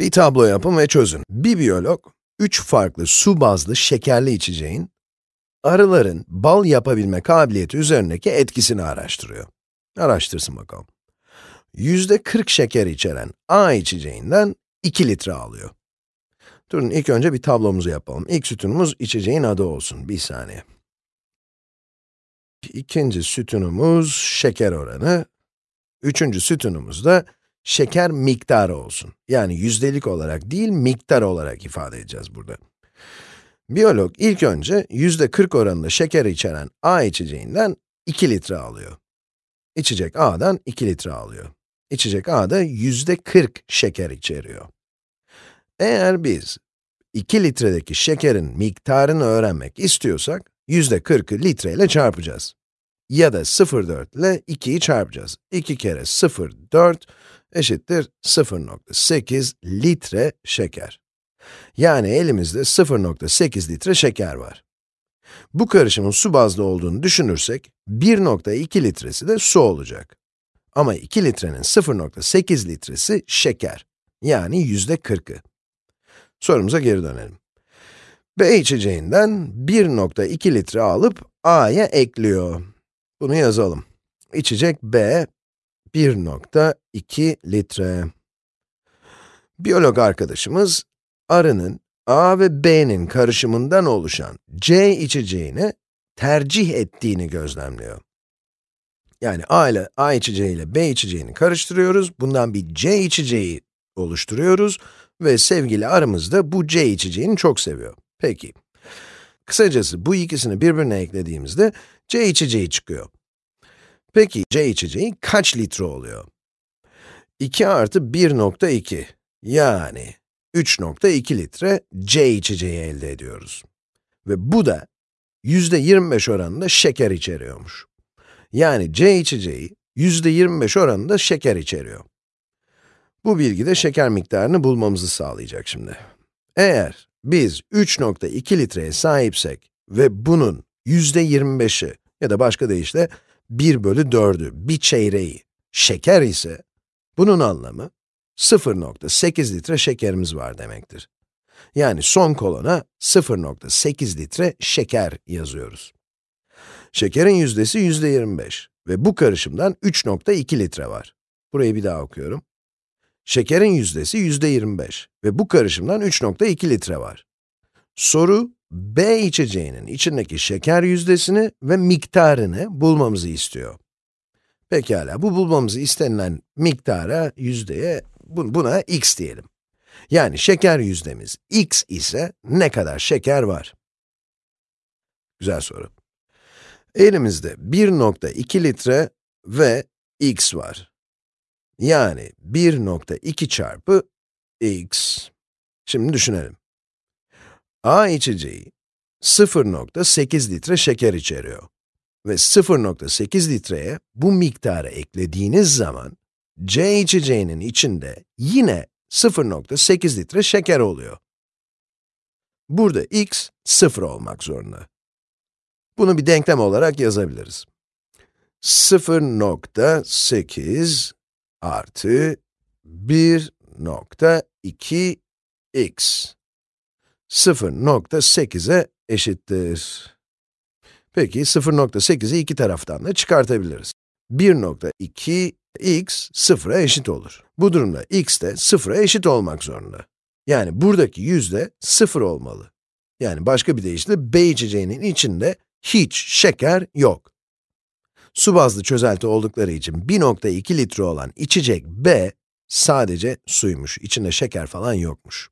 Bir tablo yapın ve çözün. Bir biyolog, üç farklı su bazlı şekerli içeceğin, arıların bal yapabilme kabiliyeti üzerindeki etkisini araştırıyor. Araştırsın bakalım. Yüzde 40 şeker içeren A içeceğinden 2 litre alıyor. Durun ilk önce bir tablomuzu yapalım. İlk sütunumuz içeceğin adı olsun. Bir saniye. İkinci sütunumuz şeker oranı. Üçüncü sütunumuz da şeker miktarı olsun. Yani yüzdelik olarak değil, miktar olarak ifade edeceğiz burada. Biyolog ilk önce yüzde 40 oranında şeker içeren A içeceğinden 2 litre alıyor. İçecek A'dan 2 litre alıyor. İçecek A da yüzde 40 şeker içeriyor. Eğer biz 2 litredeki şekerin miktarını öğrenmek istiyorsak, yüzde 40'ı litre ile çarpacağız. Ya da 0,4 ile 2'yi çarpacağız. 2 kere 0,4 eşittir 0,8 litre şeker. Yani elimizde 0,8 litre şeker var. Bu karışımın su bazlı olduğunu düşünürsek, 1,2 litresi de su olacak. Ama 2 litrenin 0,8 litresi şeker. Yani yüzde 40'ı. Sorumuza geri dönelim. B içeceğinden 1,2 litre alıp A'ya ekliyor. Bunu yazalım. İçecek B 1,2 litre. Biyolog arkadaşımız, arının A ve B'nin karışımından oluşan C içeceğini tercih ettiğini gözlemliyor. Yani A ile A içeceği ile B içeceğini karıştırıyoruz, bundan bir C içeceği oluşturuyoruz ve sevgili arımız da bu C içeceğini çok seviyor. Peki, kısacası bu ikisini birbirine eklediğimizde C içeceği çıkıyor. Peki, C içeceği kaç litre oluyor? 2 artı 1.2, yani 3.2 litre C içeceği elde ediyoruz. Ve bu da yüzde 25 oranında şeker içeriyormuş. Yani C içeceği yüzde 25 oranında şeker içeriyor. Bu bilgi de şeker miktarını bulmamızı sağlayacak şimdi. Eğer biz 3.2 litreye sahipsek ve bunun yüzde 25'i ya da başka deyişle 1 bölü 4'ü, bir çeyreği şeker ise, bunun anlamı 0.8 litre şekerimiz var demektir. Yani son kolona 0.8 litre şeker yazıyoruz. Şekerin yüzdesi yüzde 25 ve bu karışımdan 3.2 litre var. Burayı bir daha okuyorum. Şekerin yüzdesi yüzde 25 ve bu karışımdan 3.2 litre var. Soru, B içeceğinin içindeki şeker yüzdesini ve miktarını bulmamızı istiyor. Pekala, bu bulmamızı istenilen miktara, yüzdeye, buna x diyelim. Yani şeker yüzdemiz x ise ne kadar şeker var? Güzel soru. Elimizde 1.2 litre ve x var. Yani 1.2 çarpı x. Şimdi düşünelim. A içeceği 0.8 litre şeker içeriyor. Ve 0.8 litreye bu miktarı eklediğiniz zaman, C içeceğinin içinde yine 0.8 litre şeker oluyor. Burada x 0 olmak zorunda. Bunu bir denklem olarak yazabiliriz. 0.8 artı 1.2x 0.8'e eşittir. Peki 0.8'i iki taraftan da çıkartabiliriz. 1.2 x 0'a eşit olur. Bu durumda x de 0'a eşit olmak zorunda. Yani buradaki yüzde 0 olmalı. Yani başka bir deyişle B içeceğinin içinde hiç şeker yok. Su bazlı çözelti oldukları için 1.2 litre olan içecek B sadece suymuş, içinde şeker falan yokmuş.